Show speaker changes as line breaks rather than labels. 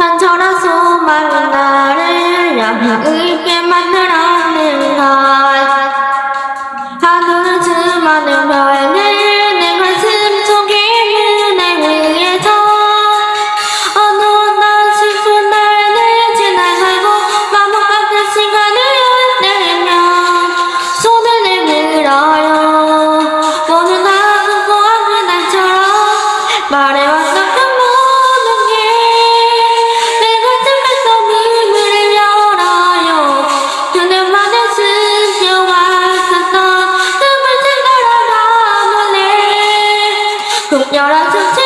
간절한 소망이 나를 향해 あ了、す。